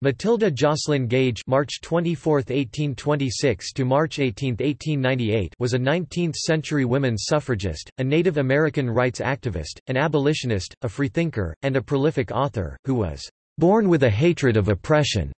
Matilda Jocelyn Gage (March 24, 1826 to March 18, 1898) was a 19th-century women's suffragist, a Native American rights activist, an abolitionist, a freethinker, and a prolific author who was born with a hatred of oppression.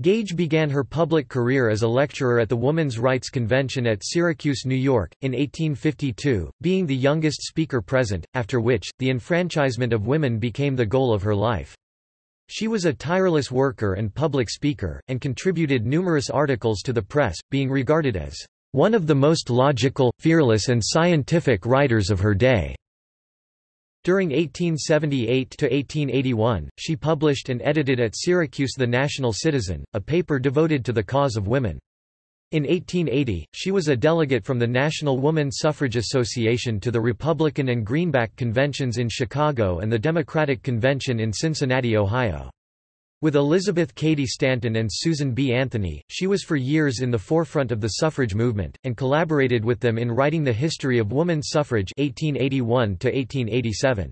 Gage began her public career as a lecturer at the Woman's Rights Convention at Syracuse, New York, in 1852, being the youngest speaker present, after which, the enfranchisement of women became the goal of her life. She was a tireless worker and public speaker, and contributed numerous articles to the press, being regarded as one of the most logical, fearless and scientific writers of her day. During 1878–1881, she published and edited at Syracuse The National Citizen, a paper devoted to the cause of women. In 1880, she was a delegate from the National Woman Suffrage Association to the Republican and Greenback conventions in Chicago and the Democratic Convention in Cincinnati, Ohio. With Elizabeth Cady Stanton and Susan B. Anthony, she was for years in the forefront of the suffrage movement, and collaborated with them in writing The History of Woman Suffrage 1881 -1887.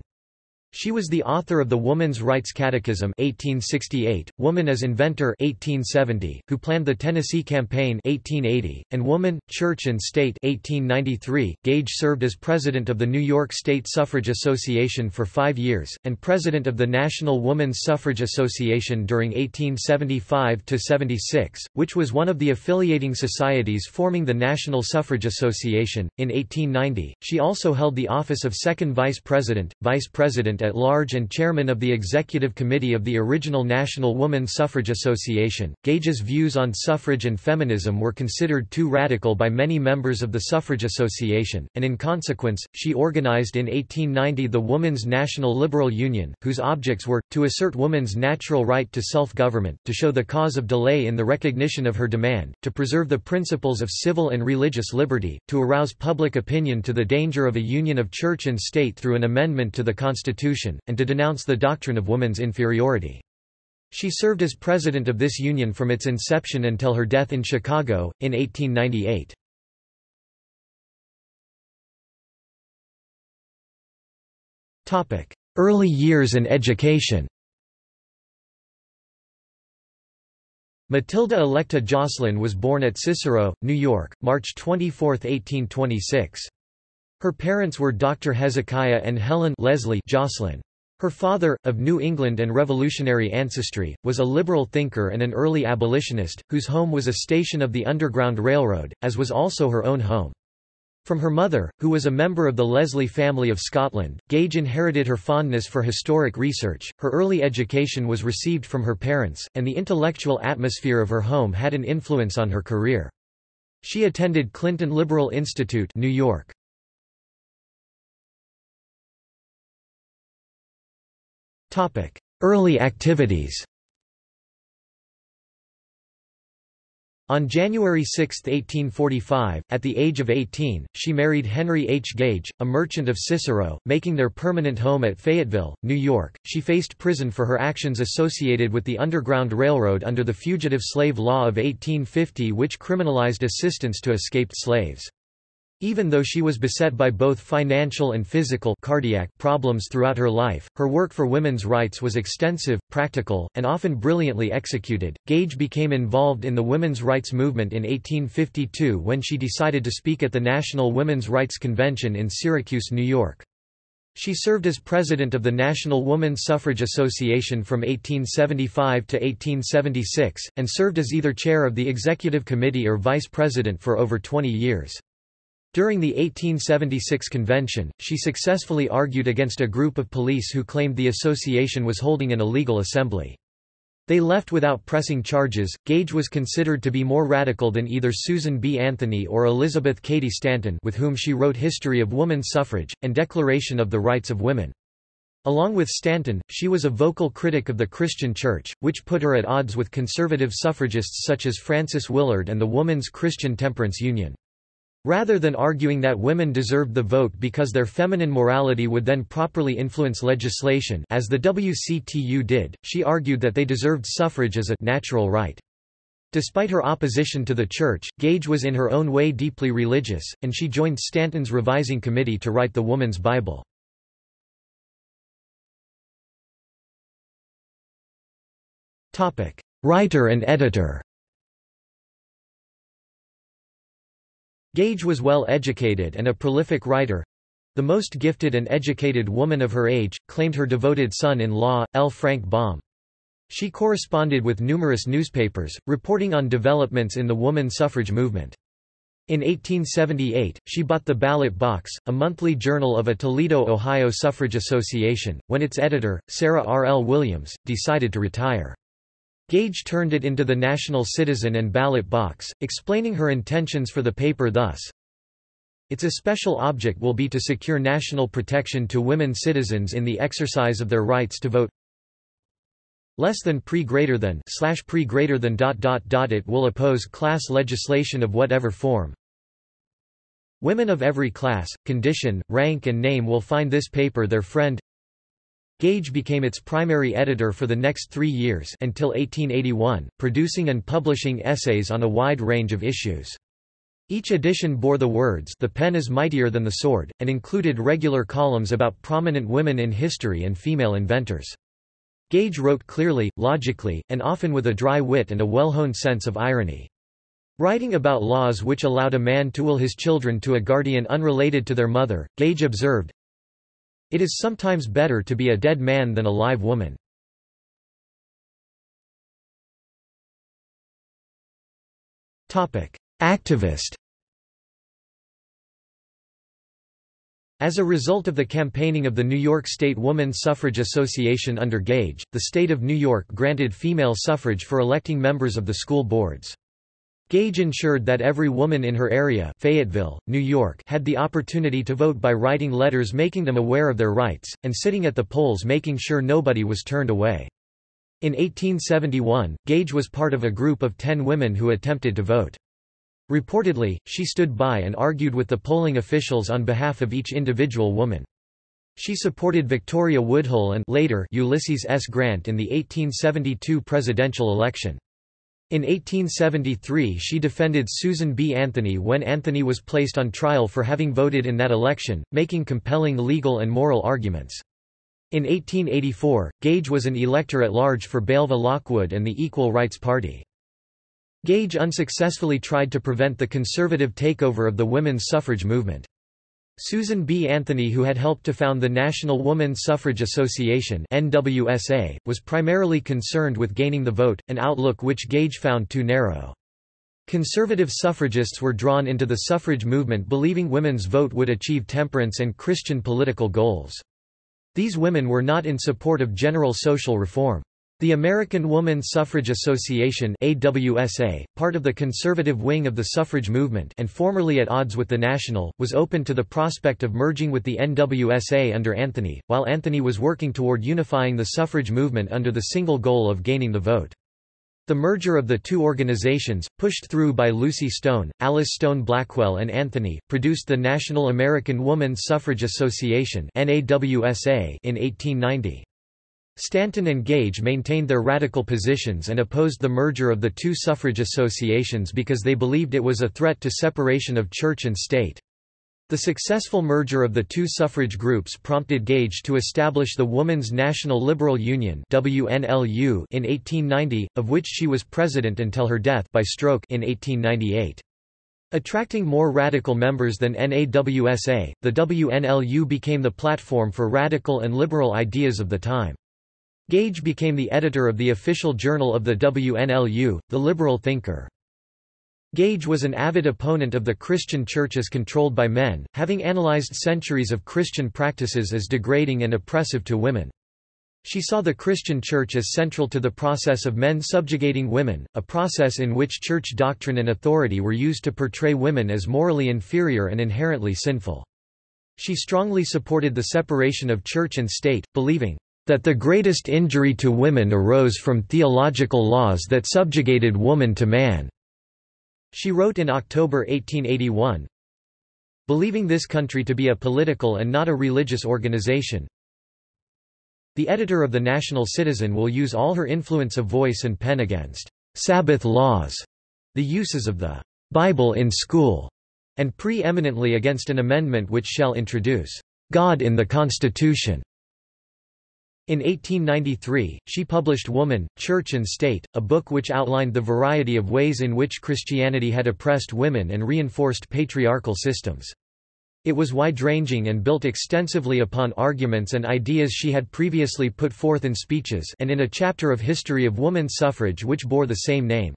She was the author of the Woman's Rights Catechism 1868, Woman as Inventor 1870, who planned the Tennessee Campaign 1880, and Woman, Church and State 1893. Gage served as president of the New York State Suffrage Association for five years, and president of the National Woman's Suffrage Association during 1875–76, which was one of the affiliating societies forming the National Suffrage Association. In 1890, she also held the office of second vice president, vice president President at Large and Chairman of the Executive Committee of the original National Woman Suffrage Association. Gage's views on suffrage and feminism were considered too radical by many members of the Suffrage Association, and in consequence, she organized in 1890 the Woman's National Liberal Union, whose objects were, to assert woman's natural right to self-government, to show the cause of delay in the recognition of her demand, to preserve the principles of civil and religious liberty, to arouse public opinion to the danger of a union of church and state through an amendment to the Constitution Constitution, and to denounce the doctrine of woman's inferiority. She served as president of this union from its inception until her death in Chicago, in 1898. Early years and education Matilda Electa Jocelyn was born at Cicero, New York, March 24, 1826. Her parents were Dr. Hezekiah and Helen Leslie Jocelyn. Her father, of New England and Revolutionary ancestry, was a liberal thinker and an early abolitionist, whose home was a station of the Underground Railroad, as was also her own home. From her mother, who was a member of the Leslie family of Scotland, Gage inherited her fondness for historic research. Her early education was received from her parents, and the intellectual atmosphere of her home had an influence on her career. She attended Clinton Liberal Institute, New York. Early activities On January 6, 1845, at the age of 18, she married Henry H. Gage, a merchant of Cicero, making their permanent home at Fayetteville, New York. She faced prison for her actions associated with the Underground Railroad under the Fugitive Slave Law of 1850 which criminalized assistance to escaped slaves. Even though she was beset by both financial and physical cardiac problems throughout her life, her work for women's rights was extensive, practical, and often brilliantly executed. Gage became involved in the women's rights movement in 1852 when she decided to speak at the National Women's Rights Convention in Syracuse, New York. She served as president of the National Woman Suffrage Association from 1875 to 1876, and served as either chair of the executive committee or vice president for over 20 years. During the 1876 convention, she successfully argued against a group of police who claimed the association was holding an illegal assembly. They left without pressing charges. Gage was considered to be more radical than either Susan B. Anthony or Elizabeth Cady Stanton, with whom she wrote History of Woman Suffrage and Declaration of the Rights of Women. Along with Stanton, she was a vocal critic of the Christian Church, which put her at odds with conservative suffragists such as Frances Willard and the Woman's Christian Temperance Union. Rather than arguing that women deserved the vote because their feminine morality would then properly influence legislation as the WCTU did, she argued that they deserved suffrage as a natural right. Despite her opposition to the church, Gage was in her own way deeply religious, and she joined Stanton's revising committee to write the Woman's Bible. writer and editor. Gage was well educated and a prolific writer. The most gifted and educated woman of her age, claimed her devoted son-in-law, L. Frank Baum. She corresponded with numerous newspapers, reporting on developments in the woman suffrage movement. In 1878, she bought the Ballot Box, a monthly journal of a Toledo, Ohio suffrage association, when its editor, Sarah R. L. Williams, decided to retire. Gage turned it into the National Citizen and Ballot Box, explaining her intentions for the paper thus, its especial object will be to secure national protection to women citizens in the exercise of their rights to vote. Less than pre greater than slash pre greater than dot dot dot it will oppose class legislation of whatever form. Women of every class condition rank and name will find this paper their friend Gage became its primary editor for the next three years until 1881, producing and publishing essays on a wide range of issues. Each edition bore the words The pen is mightier than the sword, and included regular columns about prominent women in history and female inventors. Gage wrote clearly, logically, and often with a dry wit and a well-honed sense of irony. Writing about laws which allowed a man to will his children to a guardian unrelated to their mother, Gage observed, it is sometimes better to be a dead man than a live woman. Activist As a result of the campaigning of the New York State Woman Suffrage Association under Gage, the state of New York granted female suffrage for electing members of the school boards. Gage ensured that every woman in her area Fayetteville, New York had the opportunity to vote by writing letters making them aware of their rights, and sitting at the polls making sure nobody was turned away. In 1871, Gage was part of a group of ten women who attempted to vote. Reportedly, she stood by and argued with the polling officials on behalf of each individual woman. She supported Victoria Woodhull and later Ulysses S. Grant in the 1872 presidential election. In 1873 she defended Susan B. Anthony when Anthony was placed on trial for having voted in that election, making compelling legal and moral arguments. In 1884, Gage was an elector at large for Belva Lockwood and the Equal Rights Party. Gage unsuccessfully tried to prevent the conservative takeover of the women's suffrage movement. Susan B. Anthony who had helped to found the National Woman Suffrage Association NWSA, was primarily concerned with gaining the vote, an outlook which Gage found too narrow. Conservative suffragists were drawn into the suffrage movement believing women's vote would achieve temperance and Christian political goals. These women were not in support of general social reform. The American Woman Suffrage Association AWSA, part of the conservative wing of the suffrage movement and formerly at odds with the National, was open to the prospect of merging with the NWSA under Anthony, while Anthony was working toward unifying the suffrage movement under the single goal of gaining the vote. The merger of the two organizations, pushed through by Lucy Stone, Alice Stone Blackwell and Anthony, produced the National American Woman Suffrage Association in 1890. Stanton and Gage maintained their radical positions and opposed the merger of the two suffrage associations because they believed it was a threat to separation of church and state. The successful merger of the two suffrage groups prompted Gage to establish the Woman's National Liberal Union WNLU in 1890, of which she was president until her death by stroke in 1898. Attracting more radical members than NAWSA, the WNLU became the platform for radical and liberal ideas of the time. Gage became the editor of the official journal of the WNLU, The Liberal Thinker. Gage was an avid opponent of the Christian church as controlled by men, having analyzed centuries of Christian practices as degrading and oppressive to women. She saw the Christian church as central to the process of men subjugating women, a process in which church doctrine and authority were used to portray women as morally inferior and inherently sinful. She strongly supported the separation of church and state, believing, that the greatest injury to women arose from theological laws that subjugated woman to man." She wrote in October 1881, Believing this country to be a political and not a religious organization, the editor of the National Citizen will use all her influence of voice and pen against Sabbath laws, the uses of the Bible in school, and pre-eminently against an amendment which shall introduce God in the Constitution. In 1893, she published Woman, Church and State, a book which outlined the variety of ways in which Christianity had oppressed women and reinforced patriarchal systems. It was wide-ranging and built extensively upon arguments and ideas she had previously put forth in speeches and in a chapter of History of Woman Suffrage which bore the same name.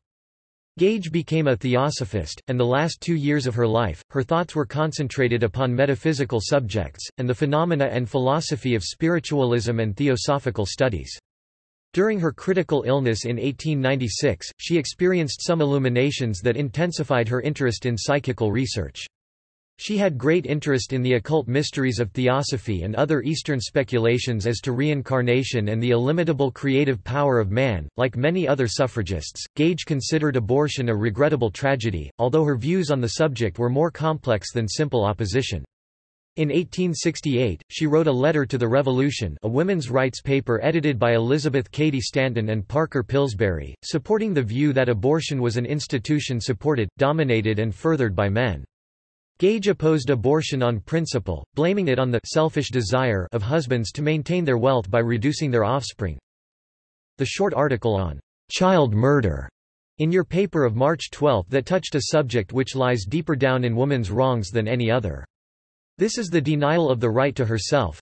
Gage became a theosophist, and the last two years of her life, her thoughts were concentrated upon metaphysical subjects, and the phenomena and philosophy of spiritualism and theosophical studies. During her critical illness in 1896, she experienced some illuminations that intensified her interest in psychical research. She had great interest in the occult mysteries of theosophy and other Eastern speculations as to reincarnation and the illimitable creative power of man. Like many other suffragists, Gage considered abortion a regrettable tragedy, although her views on the subject were more complex than simple opposition. In 1868, she wrote a letter to the Revolution a women's rights paper edited by Elizabeth Cady Stanton and Parker Pillsbury, supporting the view that abortion was an institution supported, dominated and furthered by men. Gage opposed abortion on principle, blaming it on the selfish desire of husbands to maintain their wealth by reducing their offspring. The short article on child murder in your paper of March 12 that touched a subject which lies deeper down in woman's wrongs than any other. This is the denial of the right to herself.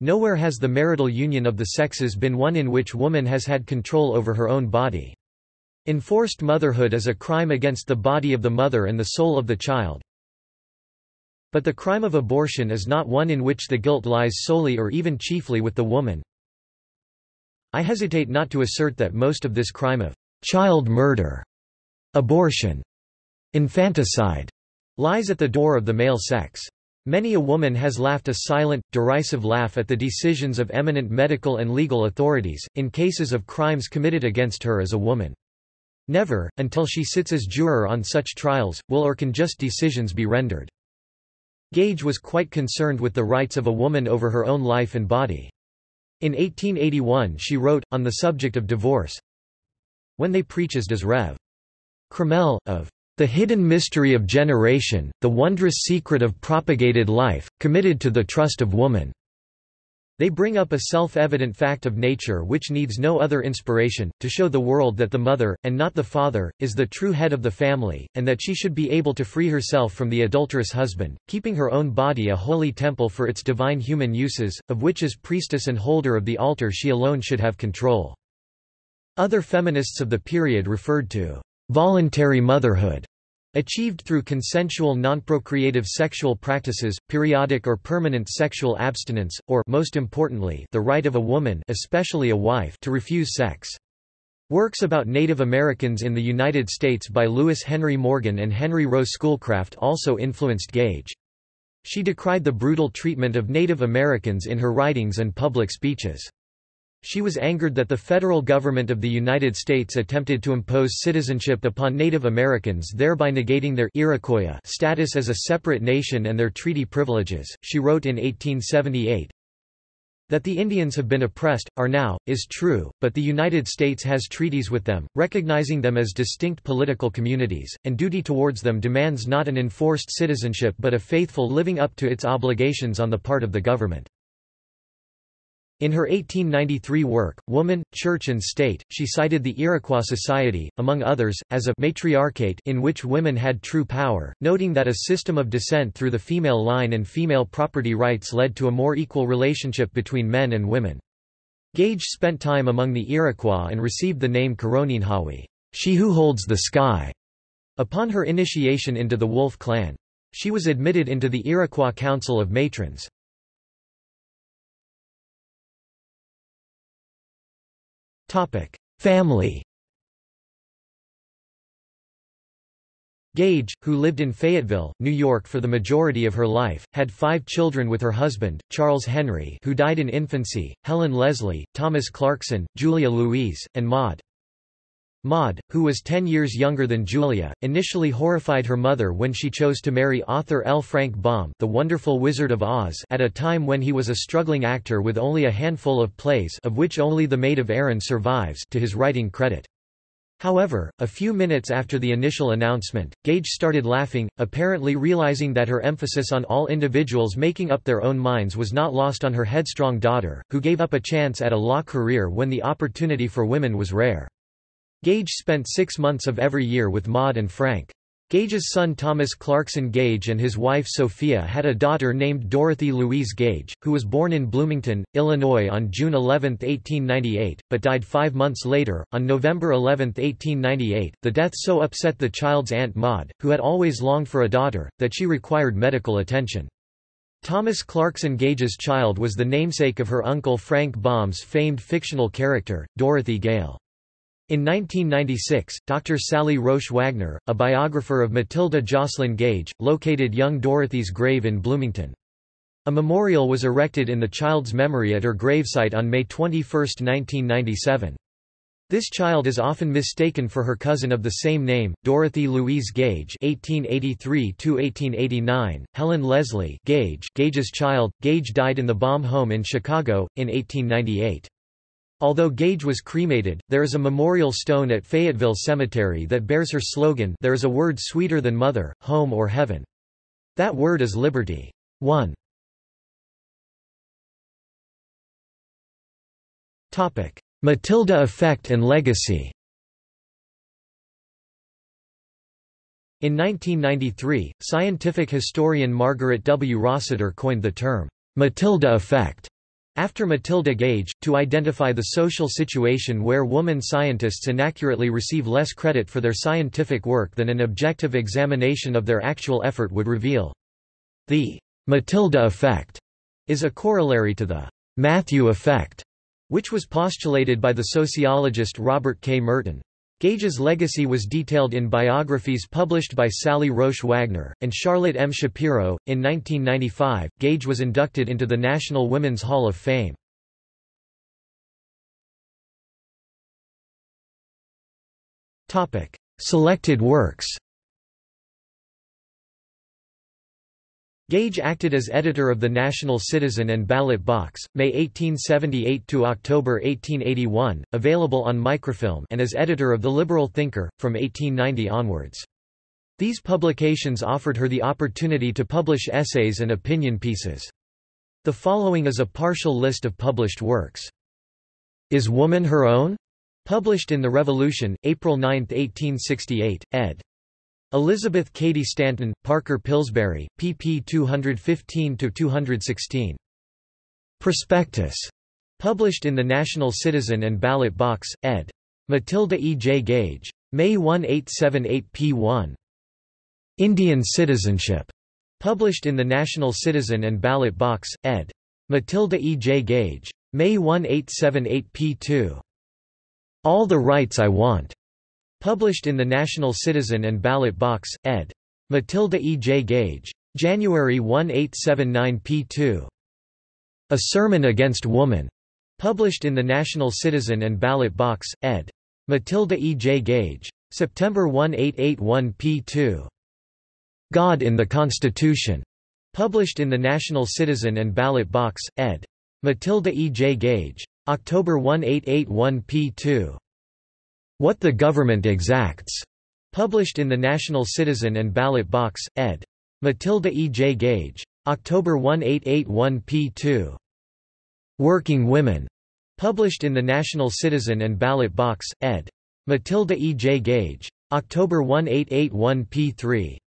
Nowhere has the marital union of the sexes been one in which woman has had control over her own body. Enforced motherhood is a crime against the body of the mother and the soul of the child. But the crime of abortion is not one in which the guilt lies solely or even chiefly with the woman. I hesitate not to assert that most of this crime of child murder, abortion, infanticide, lies at the door of the male sex. Many a woman has laughed a silent, derisive laugh at the decisions of eminent medical and legal authorities, in cases of crimes committed against her as a woman. Never, until she sits as juror on such trials, will or can just decisions be rendered. Gage was quite concerned with the rights of a woman over her own life and body. In 1881 she wrote, on the subject of divorce, When they preach as does Rev. Crummell, of the hidden mystery of generation, the wondrous secret of propagated life, committed to the trust of woman. They bring up a self-evident fact of nature which needs no other inspiration, to show the world that the mother, and not the father, is the true head of the family, and that she should be able to free herself from the adulterous husband, keeping her own body a holy temple for its divine human uses, of which as priestess and holder of the altar she alone should have control. Other feminists of the period referred to voluntary motherhood Achieved through consensual non-procreative sexual practices, periodic or permanent sexual abstinence, or most importantly, the right of a woman especially a wife to refuse sex. Works about Native Americans in the United States by Lewis Henry Morgan and Henry Rowe Schoolcraft also influenced Gage. She decried the brutal treatment of Native Americans in her writings and public speeches. She was angered that the federal government of the United States attempted to impose citizenship upon Native Americans thereby negating their Iroquois status as a separate nation and their treaty privileges. She wrote in 1878, that the Indians have been oppressed, are now, is true, but the United States has treaties with them, recognizing them as distinct political communities, and duty towards them demands not an enforced citizenship but a faithful living up to its obligations on the part of the government. In her 1893 work, Woman, Church and State, she cited the Iroquois society, among others, as a matriarchate in which women had true power, noting that a system of descent through the female line and female property rights led to a more equal relationship between men and women. Gage spent time among the Iroquois and received the name Karoninhawi, she who holds the sky, upon her initiation into the Wolf clan. She was admitted into the Iroquois Council of Matrons. Family Gage, who lived in Fayetteville, New York for the majority of her life, had five children with her husband, Charles Henry who died in infancy, Helen Leslie, Thomas Clarkson, Julia Louise, and Maud. Maud, who was ten years younger than Julia, initially horrified her mother when she chose to marry author L. Frank Baum The Wonderful Wizard of Oz at a time when he was a struggling actor with only a handful of plays of which only The Maid of Erin survives to his writing credit. However, a few minutes after the initial announcement, Gage started laughing, apparently realizing that her emphasis on all individuals making up their own minds was not lost on her headstrong daughter, who gave up a chance at a law career when the opportunity for women was rare. Gage spent six months of every year with Maud and Frank. Gage's son Thomas Clarkson Gage and his wife Sophia had a daughter named Dorothy Louise Gage, who was born in Bloomington, Illinois on June 11, 1898, but died five months later, on November 11, 1898. The death so upset the child's aunt Maud, who had always longed for a daughter, that she required medical attention. Thomas Clarkson Gage's child was the namesake of her uncle Frank Baum's famed fictional character, Dorothy Gale. In 1996, Dr. Sally Roesch Wagner, a biographer of Matilda Jocelyn Gage, located young Dorothy's grave in Bloomington. A memorial was erected in the child's memory at her gravesite on May 21, 1997. This child is often mistaken for her cousin of the same name, Dorothy Louise Gage (1883–1889). Helen Leslie Gage, Gage's child. Gage died in the Baum home in Chicago in 1898. Although Gage was cremated, there is a memorial stone at Fayetteville Cemetery that bears her slogan There is a word sweeter than mother, home or heaven. That word is liberty. 1. Matilda effect and legacy In 1993, scientific historian Margaret W. Rossiter coined the term, Matilda effect after Matilda Gage, to identify the social situation where woman scientists inaccurately receive less credit for their scientific work than an objective examination of their actual effort would reveal. The Matilda effect is a corollary to the Matthew effect, which was postulated by the sociologist Robert K. Merton. Gage's legacy was detailed in biographies published by Sally Roesch Wagner, and Charlotte M. Shapiro. In 1995, Gage was inducted into the National Women's Hall of Fame. Topic: Selected works Gage acted as editor of the National Citizen and Ballot Box, May 1878 to October 1881, available on microfilm and as editor of The Liberal Thinker, from 1890 onwards. These publications offered her the opportunity to publish essays and opinion pieces. The following is a partial list of published works. Is Woman Her Own? Published in The Revolution, April 9, 1868, ed. Elizabeth Cady Stanton, Parker Pillsbury, pp 215–216. Prospectus. Published in the National Citizen and Ballot Box, ed. Matilda E. J. Gage. May 1878 p1. Indian Citizenship. Published in the National Citizen and Ballot Box, ed. Matilda E. J. Gage. May 1878 p2. All the Rights I Want. Published in the National Citizen and Ballot Box, ed. Matilda E. J. Gage. January 1879 p2. A Sermon Against Woman. Published in the National Citizen and Ballot Box, ed. Matilda E. J. Gage. September 1881 p2. God in the Constitution. Published in the National Citizen and Ballot Box, ed. Matilda E. J. Gage. October 1881 p2. What the Government Exacts, published in the National Citizen and Ballot Box, ed. Matilda E. J. Gage. October 1881 p2. Working Women, published in the National Citizen and Ballot Box, ed. Matilda E. J. Gage. October 1881 p3.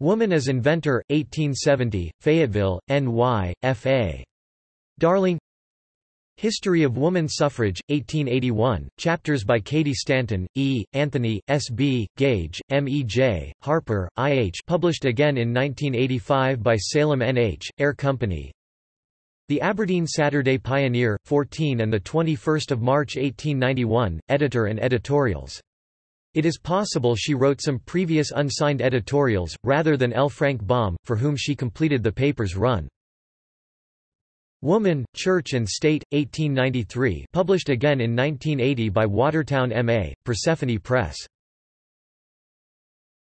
Woman as Inventor, 1870, Fayetteville, N.Y., F.A. Darling History of Woman Suffrage, 1881, chapters by Katie Stanton, E., Anthony, S. B., Gage, M. E. J., Harper, I. H. published again in 1985 by Salem N. H., Ayer Company. The Aberdeen Saturday Pioneer, 14 and 21 March 1891, editor and editorials. It is possible she wrote some previous unsigned editorials, rather than L. Frank Baum, for whom she completed the paper's run. Woman, Church and State, 1893 published again in 1980 by Watertown M.A., Persephone Press.